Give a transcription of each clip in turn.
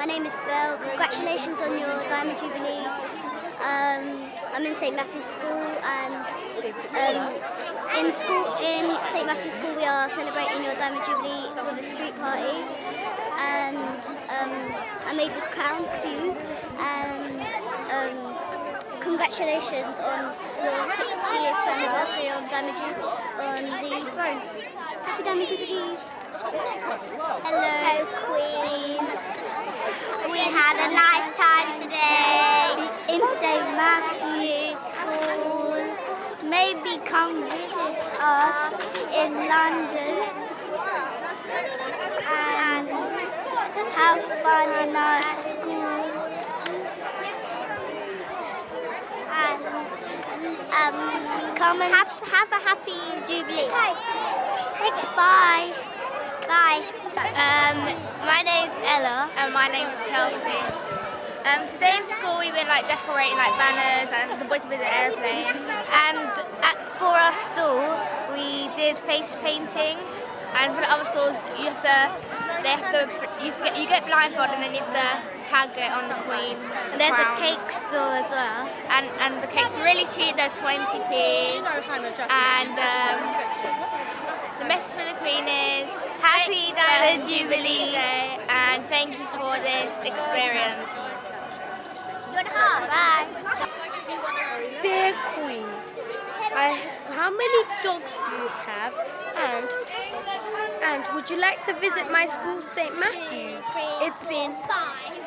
My name is Belle. Congratulations on your Diamond Jubilee. Um, I'm in St Matthew's School and um, in school in St Matthew's School we are celebrating your Diamond Jubilee with a street party and um, I made this crown for you and um, congratulations on your 60th anniversary on Diamond Jubilee on the throne. Happy Diamond Jubilee! Hello, Queen. We had a nice time today in St. Matthew's School. Maybe come visit us in London and have fun in our school. And um, come and have, have a happy Jubilee. Bye. Bye. Um, my name's Ella and my name's Chelsea. Um, today in school we've been like decorating like banners and the boys have been in airplanes. And at, for our stall we did face painting and for the other stalls you have to they have to you, have to get, you get blindfolded and then you have to tag it on the queen. And there's crown. a cake store as well. And and the cake's really cheap, they're 20p. And um, the message for the Queen is Happy Diamond Jubilee Day and thank you for this experience. Good heart. Bye. Dear Queen, I, how many dogs do you have? And and would you like to visit my school, St. Matthew's? It's in.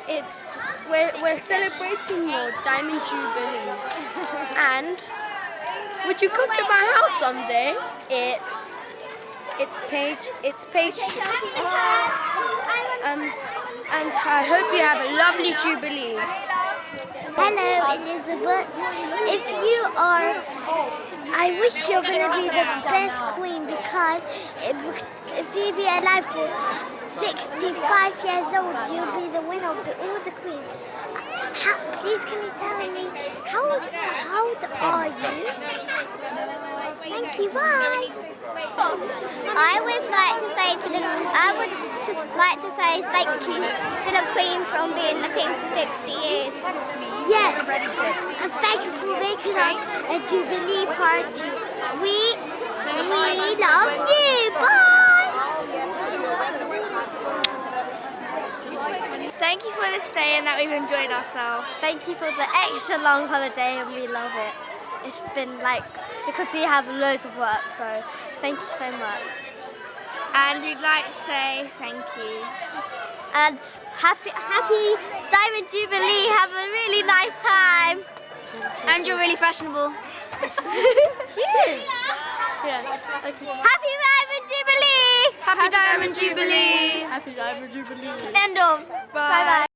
It's we're we're celebrating your Diamond Jubilee. And would you come to my house someday? It's it's page it's page um and I hope you have a lovely Jubilee. Hello, Elizabeth. If you are, I wish you're going to be the best queen because if, if you be alive for 65 years old, you'll be the winner of the, all the queens. How, please, can you tell me how, how old are you? Thank you. Bye. I would like to say to the I would like to say thank you to the Queen for being the Queen for 60 years. Yes, and thank you for making us a Jubilee party. We we love you. Bye. Thank you for this day and that we've enjoyed ourselves. Thank you for the extra long holiday and we love it. It's been like, because we have loads of work, so thank you so much. And we'd like to say thank you. And happy happy Diamond Jubilee. Have a really nice time. And you're really fashionable. Cheers. Yeah. Okay. Happy Diamond Jubilee. Happy Diamond Jubilee! Happy Diamond Jubilee. End of. Bye bye.